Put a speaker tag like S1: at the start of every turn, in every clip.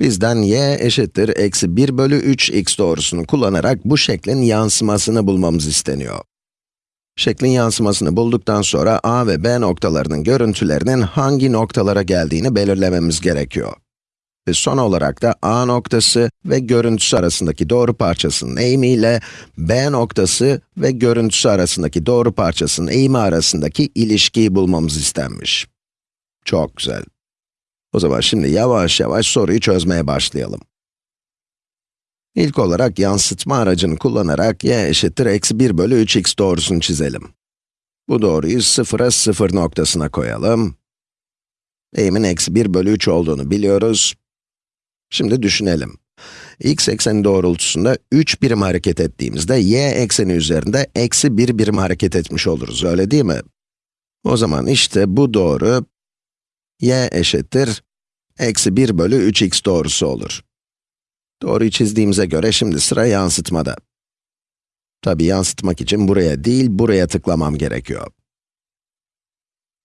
S1: Bizden y eşittir eksi 1 bölü 3 x doğrusunu kullanarak bu şeklin yansımasını bulmamız isteniyor. Şeklin yansımasını bulduktan sonra a ve b noktalarının görüntülerinin hangi noktalara geldiğini belirlememiz gerekiyor. Ve son olarak da a noktası ve görüntüsü arasındaki doğru parçasının eğimi ile b noktası ve görüntüsü arasındaki doğru parçasının eğimi arasındaki ilişkiyi bulmamız istenmiş. Çok güzel. O zaman şimdi yavaş yavaş soruyu çözmeye başlayalım. İlk olarak yansıtma aracını kullanarak y eşittir eksi 1 bölü 3x doğrusunu çizelim. Bu doğruyu sıfıra 0 noktasına koyalım. Eğimin eksi 1 bölü 3 olduğunu biliyoruz. Şimdi düşünelim. x ekseni doğrultusunda 3 birim hareket ettiğimizde y ekseni üzerinde eksi 1 birim hareket etmiş oluruz, öyle değil mi? O zaman işte bu doğru, y eşittir, eksi 1 bölü 3x doğrusu olur. Doğruyu çizdiğimize göre şimdi sıra yansıtmada. Tabi yansıtmak için buraya değil, buraya tıklamam gerekiyor.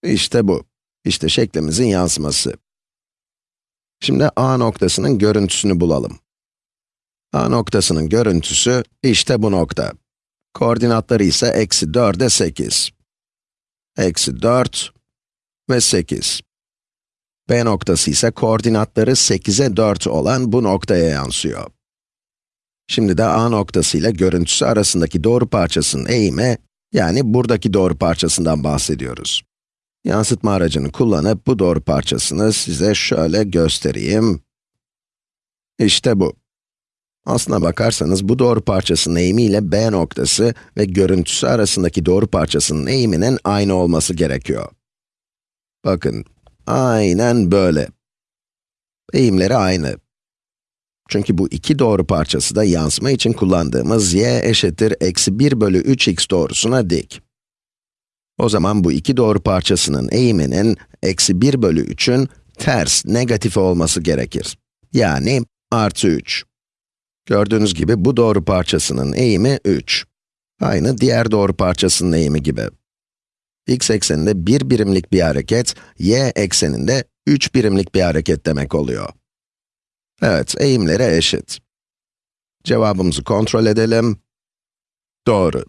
S1: İşte bu. İşte şeklimizin yansıması. Şimdi a noktasının görüntüsünü bulalım. a noktasının görüntüsü işte bu nokta. Koordinatları ise eksi 4'e 8. Eksi 4 ve 8. B noktası ise koordinatları 8'e 4 olan bu noktaya yansıyor. Şimdi de A noktası ile görüntüsü arasındaki doğru parçasının eğimi, yani buradaki doğru parçasından bahsediyoruz. Yansıtma aracını kullanıp bu doğru parçasını size şöyle göstereyim. İşte bu. Aslına bakarsanız bu doğru parçasının eğimi ile B noktası ve görüntüsü arasındaki doğru parçasının eğiminin aynı olması gerekiyor. Bakın, aynen böyle. Eğimleri aynı. Çünkü bu iki doğru parçası da yansıma için kullandığımız y eşittir eksi 1 bölü 3x doğrusuna dik. O zaman bu iki doğru parçasının eğiminin eksi 1 bölü 3'ün ters, negatif olması gerekir. Yani artı 3. Gördüğünüz gibi bu doğru parçasının eğimi 3. Aynı diğer doğru parçasının eğimi gibi. X ekseninde 1 birimlik bir hareket, y ekseninde 3 birimlik bir hareket demek oluyor. Evet, eğimleri eşit. Cevabımızı kontrol edelim. Doğru.